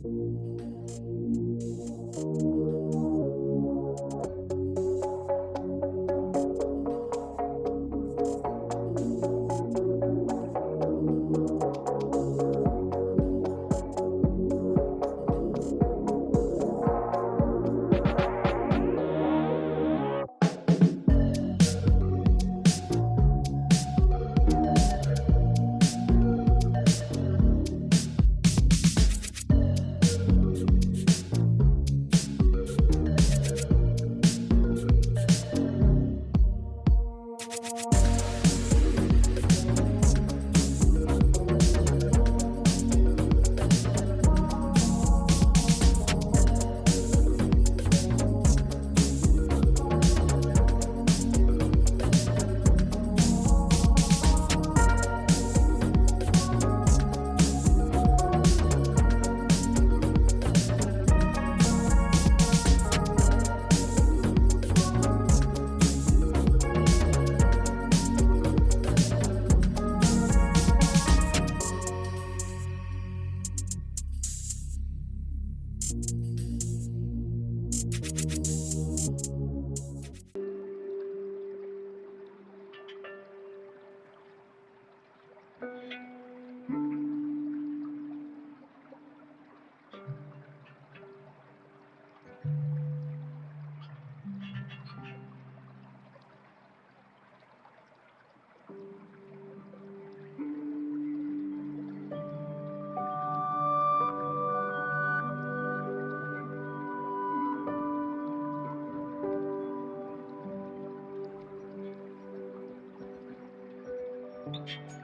Thank you. much.